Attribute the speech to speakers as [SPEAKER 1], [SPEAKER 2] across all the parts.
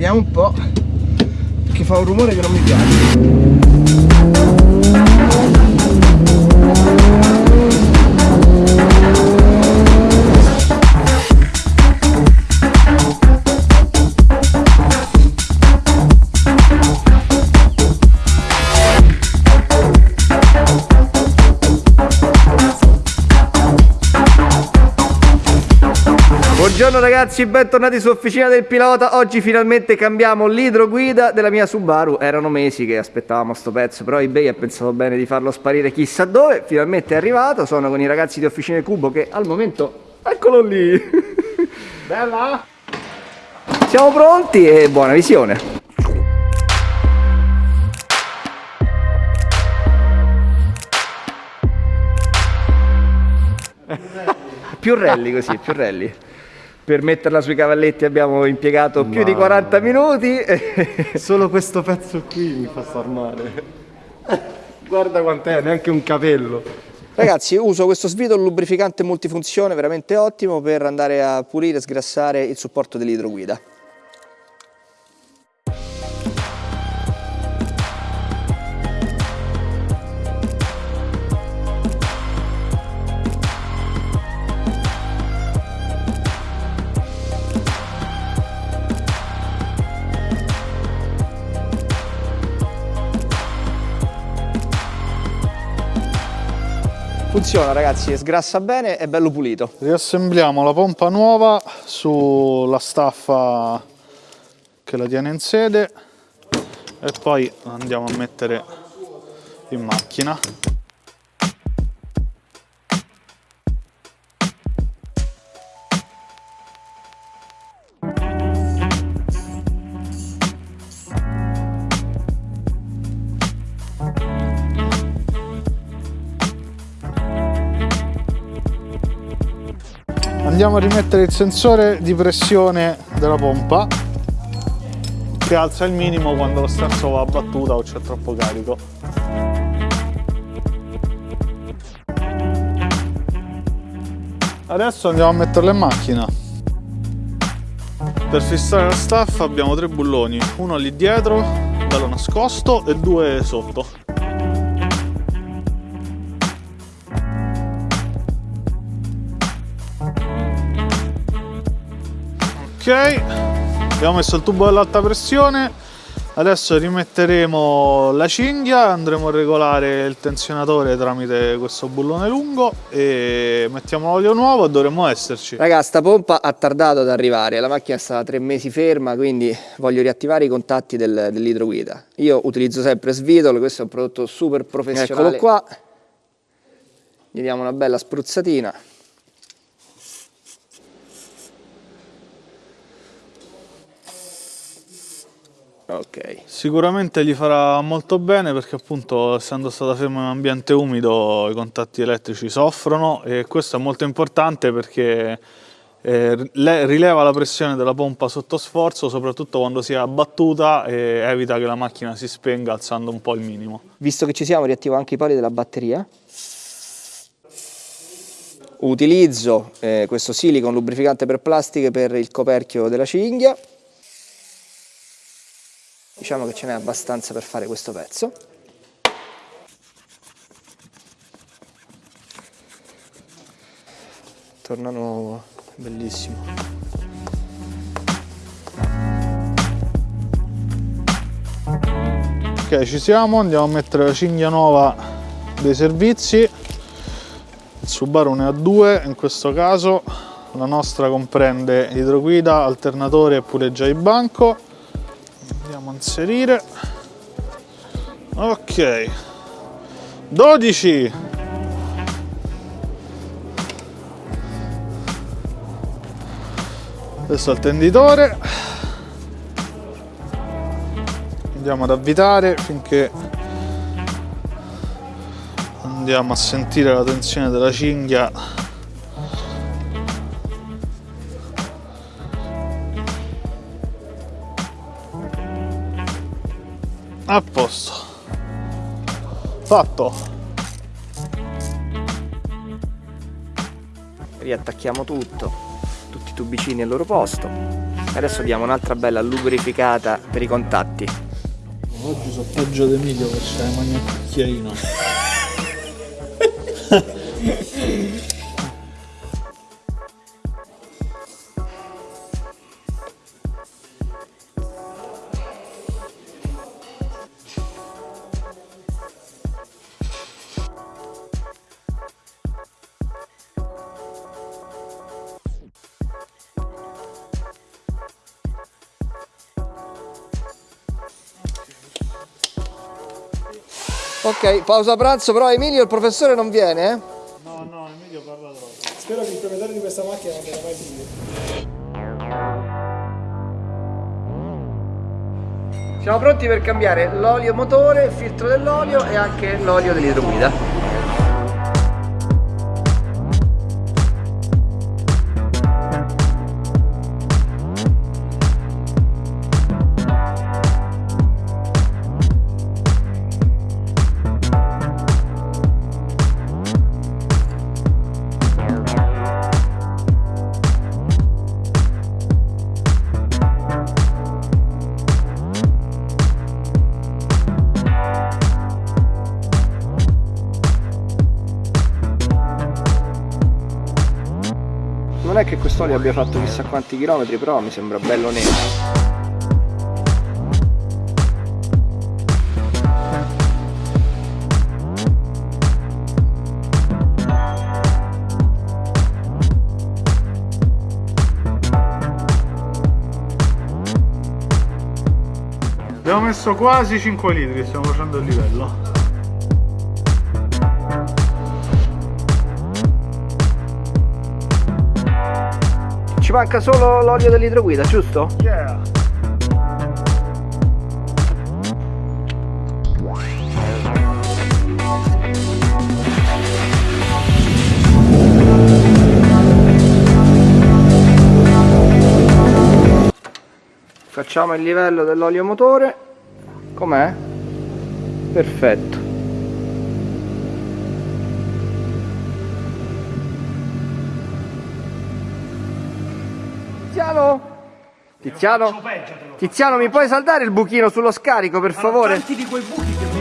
[SPEAKER 1] vediamo un po' che fa un rumore che non mi piace Buongiorno ragazzi, bentornati su Officina del Pilota. Oggi finalmente cambiamo l'idroguida della mia Subaru. Erano mesi che aspettavamo sto pezzo, però eBay ha pensato bene di farlo sparire chissà dove. Finalmente è arrivato. Sono con i ragazzi di Officina Cubo che al momento... Eccolo lì! Bella! Siamo pronti e buona visione! più rally così, più rally per metterla sui cavalletti abbiamo impiegato più di 40 minuti.
[SPEAKER 2] Solo questo pezzo qui mi fa star male. Guarda quant'è, neanche un capello.
[SPEAKER 1] Ragazzi, uso questo svito lubrificante multifunzione veramente ottimo per andare a pulire e sgrassare il supporto dell'idroguida. Funziona ragazzi, sgrassa bene, è bello pulito.
[SPEAKER 2] Riassembliamo la pompa nuova sulla staffa che la tiene in sede e poi andiamo a mettere in macchina. Andiamo a rimettere il sensore di pressione della pompa. Che alza il minimo quando lo sterzo va a battuta o c'è troppo carico. Adesso andiamo a metterla in macchina. Per fissare la staffa abbiamo tre bulloni uno lì dietro bello nascosto e due sotto abbiamo messo il tubo dell'alta pressione. Adesso rimetteremo la cinghia andremo a regolare il tensionatore tramite questo bullone lungo e mettiamo l'olio nuovo e dovremmo esserci.
[SPEAKER 1] Raga sta pompa ha tardato ad arrivare la macchina è stata tre mesi ferma quindi voglio riattivare i contatti del, dell'idroguida. Io utilizzo sempre Svitol questo è un prodotto super professionale. eccolo qua. Gli diamo una bella spruzzatina
[SPEAKER 2] Ok. Sicuramente gli farà molto bene perché appunto essendo stata ferma in un ambiente umido i contatti elettrici soffrono e questo è molto importante perché eh, rileva la pressione della pompa sotto sforzo soprattutto quando si è abbattuta e evita che la macchina si spenga alzando un po' il minimo.
[SPEAKER 1] Visto che ci siamo riattivo anche i pali della batteria utilizzo eh, questo silicon lubrificante per plastiche per il coperchio della cinghia diciamo che ce n'è abbastanza per fare questo pezzo. Torna nuovo bellissimo.
[SPEAKER 2] Ok ci siamo andiamo a mettere la cinghia nuova dei servizi. Il Subaru ne ha due in questo caso. La nostra comprende idroguida, alternatore e pure già il banco andiamo a inserire. Ok. 12 adesso il tenditore. Andiamo ad avvitare finché andiamo a sentire la tensione della cinghia a posto fatto
[SPEAKER 1] riattacchiamo tutto tutti i tubicini al loro posto Adesso diamo un'altra bella lubrificata per i contatti.
[SPEAKER 2] Oggi sono peggio di Emilio che c'è la mano cucchiaino.
[SPEAKER 1] Ok, pausa pranzo, però Emilio il professore non viene, eh?
[SPEAKER 2] No, no, Emilio parla troppo.
[SPEAKER 3] Spero che il proprietario di questa macchina non viene mai video.
[SPEAKER 1] Siamo pronti per cambiare l'olio motore, il filtro dell'olio e anche l'olio dell'idroguida. Che quest'olio abbia fatto chissà quanti chilometri, però mi sembra bello nero.
[SPEAKER 2] Abbiamo messo quasi 5 litri, stiamo facendo il livello.
[SPEAKER 1] Ci manca solo l'olio dell'idroguida, giusto?
[SPEAKER 2] Yeah!
[SPEAKER 1] Facciamo il livello dell'olio motore. Com'è? Perfetto. Tiziano? Tiziano? Tiziano, mi puoi saldare il buchino sullo scarico, per favore?
[SPEAKER 3] Tanti di quei buchi che mi.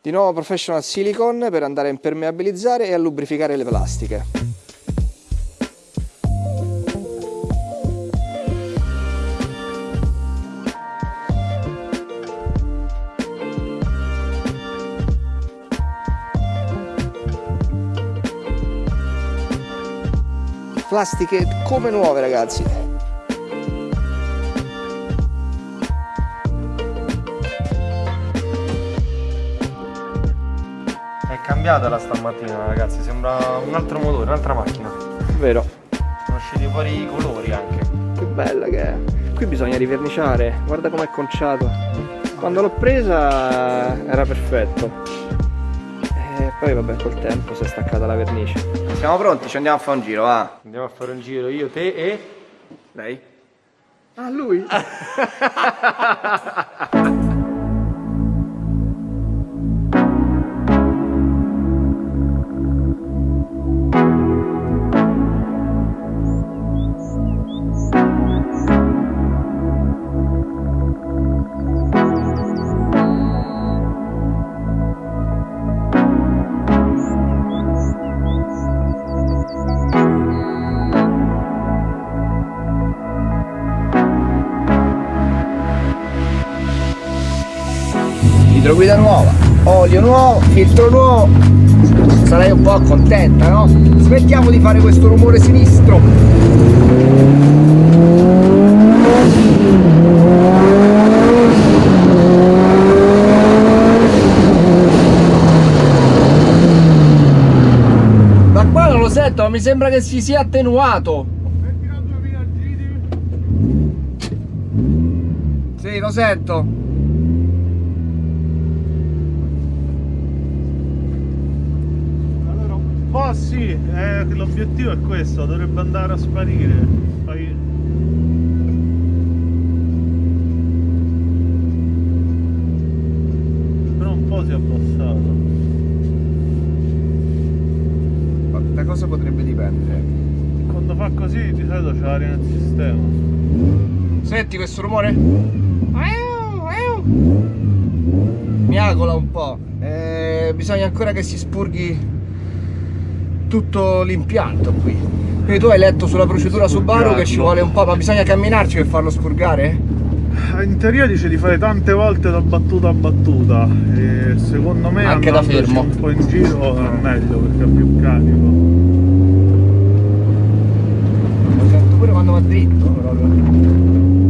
[SPEAKER 1] Di nuovo Professional Silicon per andare a impermeabilizzare e a lubrificare le plastiche. Plastiche come nuove ragazzi.
[SPEAKER 3] È cambiata la stamattina ragazzi, sembra un altro motore, un'altra macchina.
[SPEAKER 1] Vero?
[SPEAKER 3] Sono usciti fuori i colori anche.
[SPEAKER 1] Che bella che è. Qui bisogna riverniciare, guarda com'è conciato. Quando l'ho presa era perfetto. Poi vabbè col tempo si è staccata la vernice. Siamo pronti, ci andiamo a fare un giro, va.
[SPEAKER 3] Andiamo a fare un giro io, te e...
[SPEAKER 1] Lei? Ah, lui? Idroguida nuova, olio nuovo, filtro nuovo. Sarai un po' contenta, no? Smettiamo di fare questo rumore sinistro. Da qua non lo sento, ma mi sembra che si sia attenuato. Sì, lo sento.
[SPEAKER 2] Un po' sì, eh, l'obiettivo è questo, dovrebbe andare a sparire. Poi... Però un po' si è abbassato.
[SPEAKER 1] Da cosa potrebbe dipendere?
[SPEAKER 2] Quando fa così di solito c'è l'aria nel sistema.
[SPEAKER 1] Senti questo rumore? Mi agola un po'. Eh, bisogna ancora che si spurghi tutto l'impianto qui. Quindi tu hai letto sulla procedura Subaru che ci vuole un po', ma bisogna camminarci per farlo spurgare?
[SPEAKER 2] In teoria dice di fare tante volte da battuta a battuta e secondo me
[SPEAKER 1] Anche da fermo.
[SPEAKER 2] un po' in giro è meglio perché è più carico.
[SPEAKER 1] Lo sento pure quando va dritto proprio.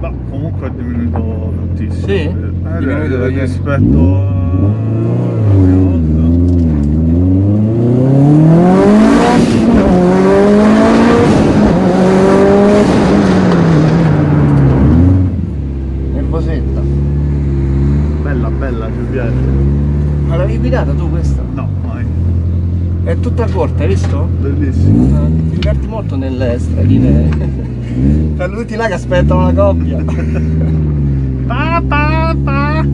[SPEAKER 2] Ma comunque è diminuito tantissimo.
[SPEAKER 1] Sì?
[SPEAKER 2] Eh,
[SPEAKER 1] Diminuito da ieri.
[SPEAKER 2] rispetto volta.
[SPEAKER 1] Nervosetta.
[SPEAKER 2] Bella bella, ci piace.
[SPEAKER 1] Ma l'avevi guidata tu questa?
[SPEAKER 2] No, mai.
[SPEAKER 1] È tutta corta, hai visto?
[SPEAKER 2] Bellissimo.
[SPEAKER 1] Eh, Ti diverti molto nelle stradine. Per tutti là che aspettano la coppia.
[SPEAKER 2] Pa, pa, pa.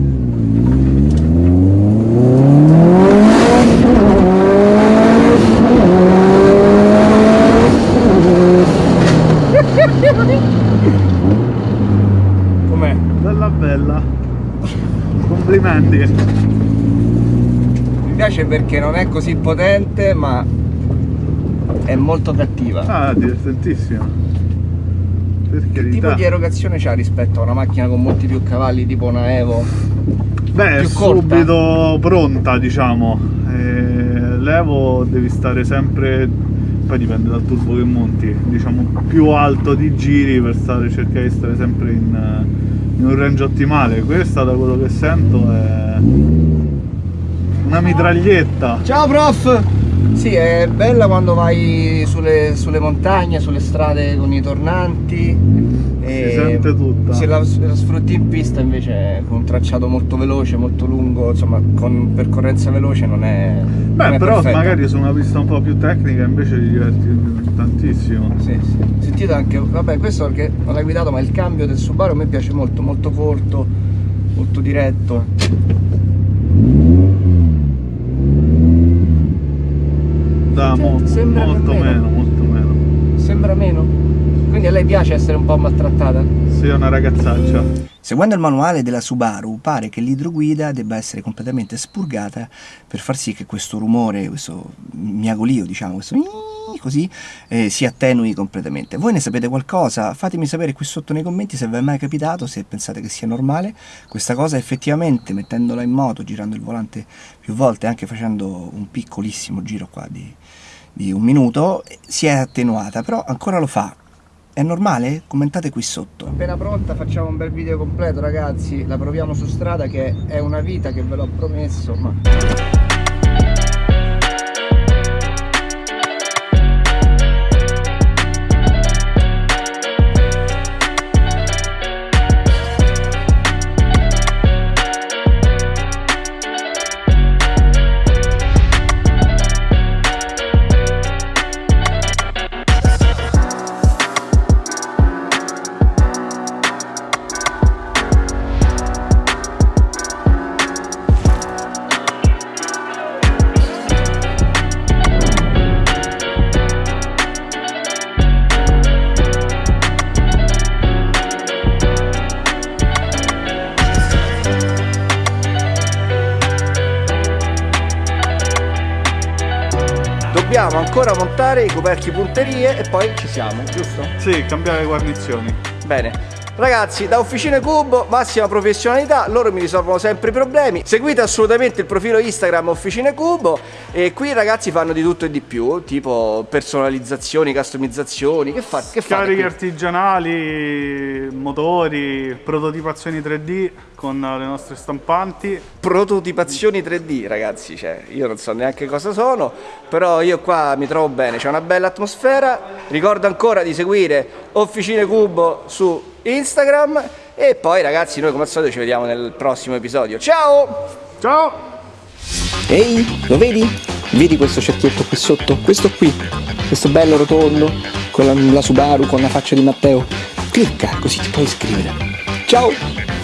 [SPEAKER 1] Com'è?
[SPEAKER 2] Bella bella. Complimenti.
[SPEAKER 1] Mi piace perché non è così potente, ma è molto cattiva.
[SPEAKER 2] Ah, divertentissima. Per
[SPEAKER 1] Che tipo di erogazione c'ha rispetto a una macchina con molti più cavalli, tipo una Evo?
[SPEAKER 2] Beh, è subito pronta, diciamo. Eh, L'Evo devi stare sempre, poi dipende dal turbo che monti, diciamo più alto di giri per stare, cercare di stare sempre in, eh, in un range ottimale. Questa, da quello che sento, è una mitraglietta.
[SPEAKER 1] Ciao prof! Sì, è bella quando vai sulle, sulle montagne, sulle strade con i tornanti. e
[SPEAKER 2] sente tutta.
[SPEAKER 1] Se la, la sfrutti in pista invece con un tracciato molto veloce, molto lungo, insomma con percorrenza veloce non è. non
[SPEAKER 2] Beh,
[SPEAKER 1] è
[SPEAKER 2] però
[SPEAKER 1] perfetta.
[SPEAKER 2] magari su una pista un po' più tecnica invece ti diverti tantissimo.
[SPEAKER 1] Sì, sì. Sentite anche, vabbè questo perché non l'hai guidato ma il cambio del Subaru a me piace molto, molto corto, molto diretto.
[SPEAKER 2] Da mo-
[SPEAKER 1] Sembra
[SPEAKER 2] molto
[SPEAKER 1] meno.
[SPEAKER 2] meno, molto meno.
[SPEAKER 1] Sembra meno? Quindi a lei piace essere un po' maltrattata?
[SPEAKER 2] Sei una ragazzaccia.
[SPEAKER 4] Seguendo il manuale della Subaru pare che l'idroguida debba essere completamente spurgata per far sì che questo rumore, questo miagolio diciamo, questo così, eh, si attenui completamente. Voi ne sapete qualcosa? Fatemi sapere qui sotto nei commenti se vi è mai capitato, se pensate che sia normale. Questa cosa effettivamente mettendola in moto, girando il volante più volte, anche facendo un piccolissimo giro qua di, di un minuto, si è attenuata, però ancora lo fa. È normale? Commentate qui sotto.
[SPEAKER 1] Appena pronta facciamo un bel video completo ragazzi, la proviamo su strada che è una vita che ve l'ho promesso, ma... ancora montare i coperchi punterie e poi ci siamo, giusto?
[SPEAKER 2] Sì, cambiare guarnizioni.
[SPEAKER 1] Bene. Ragazzi, da Officine Cubo, massima professionalità, loro mi risolvono sempre i problemi. Seguite assolutamente il profilo Instagram Officine Cubo e qui ragazzi fanno di tutto e di più, tipo personalizzazioni, customizzazioni, che, fa, che
[SPEAKER 2] Cariche artigianali, motori, prototipazioni 3D con le nostre stampanti.
[SPEAKER 1] Prototipazioni 3D, ragazzi, cioè, io non so neanche cosa sono, però io qua mi trovo bene, c'è una bella atmosfera. Ricordo ancora di seguire Officine Cubo su Instagram e poi ragazzi, noi come al solito ci vediamo nel prossimo episodio. Ciao!
[SPEAKER 2] Ciao!
[SPEAKER 4] Ehi, lo vedi? Vedi questo cerchietto qui sotto? Questo qui, questo bello rotondo, con la, la Subaru, con la faccia di Matteo.
[SPEAKER 1] Clicca così ti puoi iscrivere. Ciao!